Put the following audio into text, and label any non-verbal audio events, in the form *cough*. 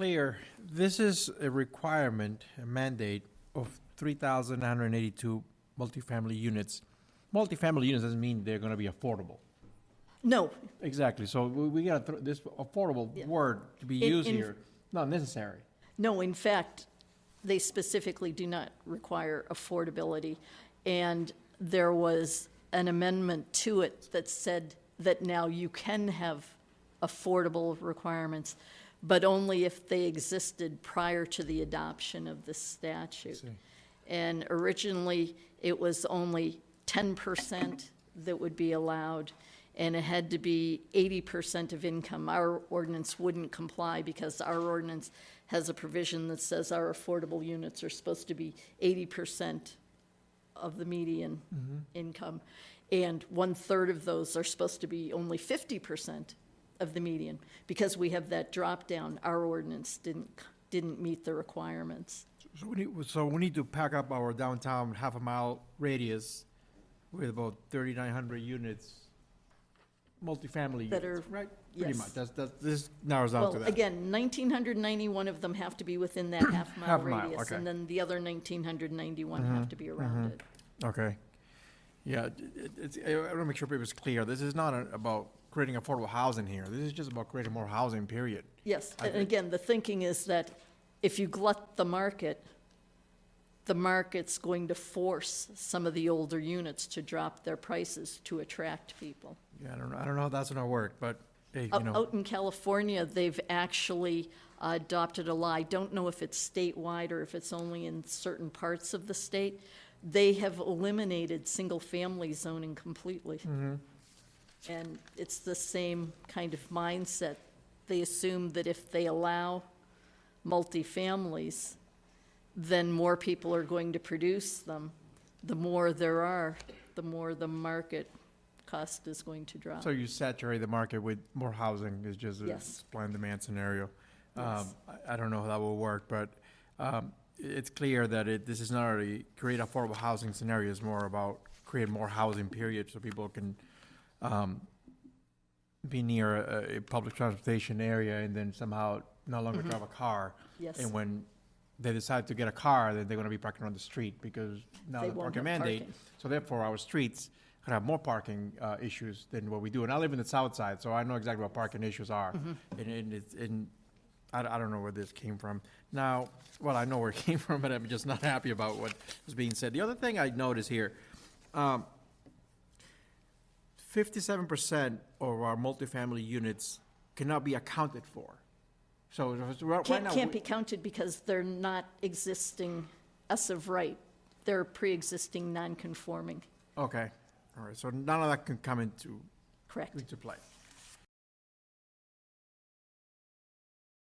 clear, this is a requirement, a mandate of three thousand nine hundred and eighty-two multifamily units. Multifamily units doesn't mean they're gonna be affordable. No, Exactly, so we, throw this affordable Yeah. word to be In- used in- here, not necessary. no, in fact, they specifically do not require affordability. And there was an amendment to it that said that now you can have affordable requirements, but only if they existed prior to the adoption of the statute. And originally, it was only ten percent that would be allowed, and it had to be eighty percent of income. Our ordinance wouldn't comply because our ordinance has a provision that says our affordable units are supposed to be eighty percent of the median mm-hmm. income. And one-third of those are supposed to be only fifty percent of the median. Because we have that drop-down, our ordinance didn't, didn't meet the requirements. So we need, so we need to pack up our downtown half a mile radius with about thirty-nine hundred units, multifamily That units, are- right? Pretty yes. much, that's, that's, this narrows down to Well, that. again, nineteen hundred ninety-one of them have to be within that *coughs* Half mile, radius. okay. And then the other nineteen hundred ninety-one have to be mm-hmm, around mm-hmm. it. Okay. Yeah, it- it- it's, I want to make sure people's clear. This is not a- about creating affordable housing here. This is just about creating more housing, period. Yes, I and think- again, the thinking is that if you glut the market, the market's going to force some of the older units to drop their prices to attract people. Yeah, I don't know, I don't know how that's gonna work, but, hey, you Out know, out in California, they've actually adopted a law, I don't know if it's statewide or if it's only in certain parts of the state. They have eliminated single-family zoning completely. Mm-hmm. And it's the same kind of mindset. They assume that if they allow multifamilies, then more people are going to produce them. The more there are, the more the market cost is going to drop. so you saturate the market with more housing is just a Yes. supply and demand scenario. Um, Yes. I, I don't know how that will work, but, um, i- it's clear that it, this is not a create affordable housing scenario, it's more about create more housing, period, so people can, um, be near a, a public transportation area and then somehow no longer drive a car. Yes. And when they decide to get a car, then they're gonna be parking on the street because now They the parking mandate. parking. So therefore, our streets could have more parking, uh, issues than what we do. And I live in the south side, so I know exactly what parking issues are. Mm-hmm. And, and it's, and I, I don't know where this came from. Now, well, I know where it *laughs* came from, but I'm just not happy about what was being said. The other thing I noticed here, um, fifty-seven percent of our multifamily units cannot be accounted for. So, so right right Can't, now. can't we- be counted because they're not existing as of right. They're pre-existing non-conforming, Okay, all right, so none of that can come into, correct? into play.